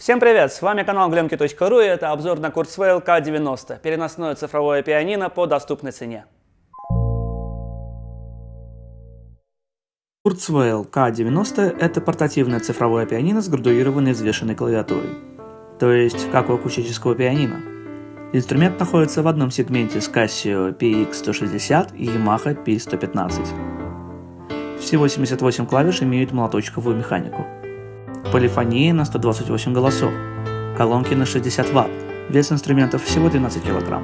Всем привет, с вами канал glemki.ru и это обзор на Kurzweil K90, переносное цифровое пианино по доступной цене. Kurzweil K90 – это портативное цифровое пианино с градуированной взвешенной клавиатурой, то есть как у акустического пианино. Инструмент находится в одном сегменте с Casio PX160 и Yamaha P115. Все 88 клавиш имеют молоточковую механику – полифония на 128 голосов, колонки на 60 Вт, вес инструментов всего 12 кг.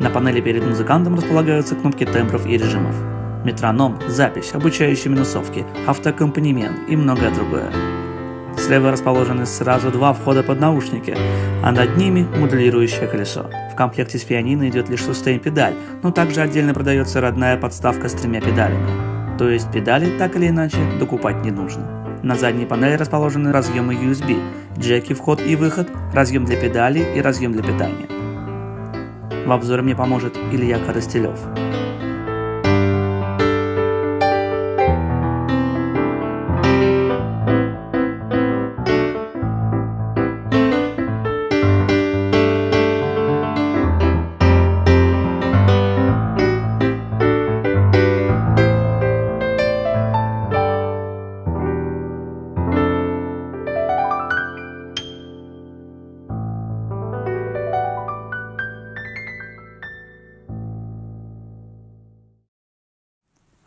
На панели перед музыкантом располагаются кнопки тембров и режимов, метроном, запись, обучающие минусовки, автоаккомпанемент и многое другое. Слева расположены сразу два входа под наушники, а над ними моделирующее колесо. В комплекте с пианино идет лишь сустейн-педаль, но также отдельно продается родная подставка с тремя педалями. То есть педали, так или иначе, докупать не нужно. На задней панели расположены разъемы USB, джеки вход и выход, разъем для педали и разъем для питания. В обзоре мне поможет Илья Коростелев.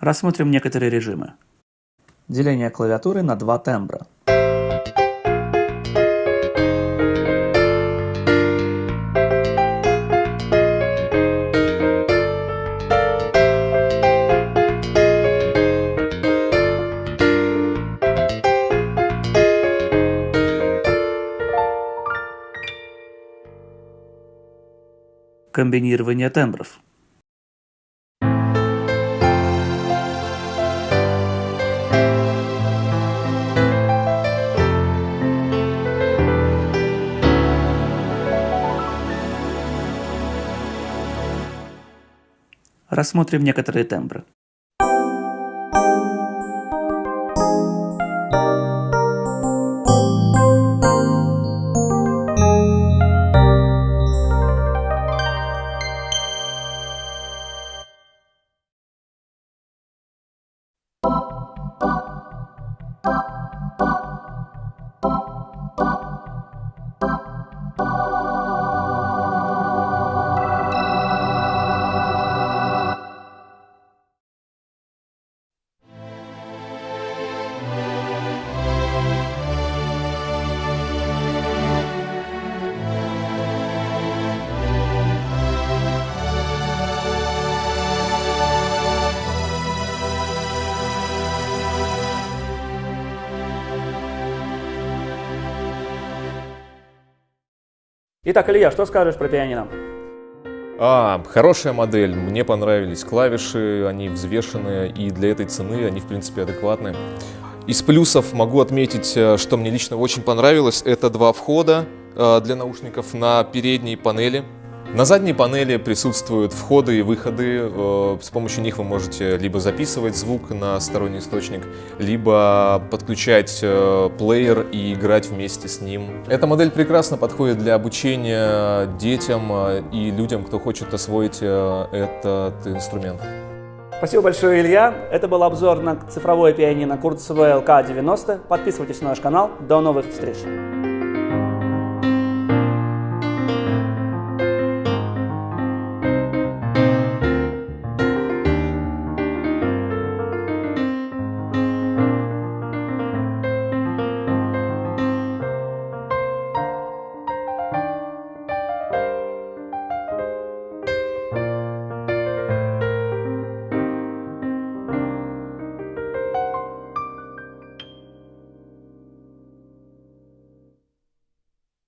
Рассмотрим некоторые режимы. Деление клавиатуры на два тембра. Комбинирование тембров. Рассмотрим некоторые тембры. Итак, Илья, что скажешь про пианино? А, хорошая модель, мне понравились клавиши, они взвешенные, и для этой цены они, в принципе, адекватные. Из плюсов могу отметить, э, что мне лично очень понравилось, это два входа э, для наушников на передней панели. На задней панели присутствуют входы и выходы. Э, с помощью них вы можете либо записывать звук на сторонний источник, либо подключать э, плеер и играть вместе с ним. Эта модель прекрасно подходит для обучения детям э, и людям, кто хочет освоить этот инструмент. Спасибо большое, Илья. Это был обзор на цифровое пианино Kurzweil K90. Подписывайтесь на наш канал. До новых встреч!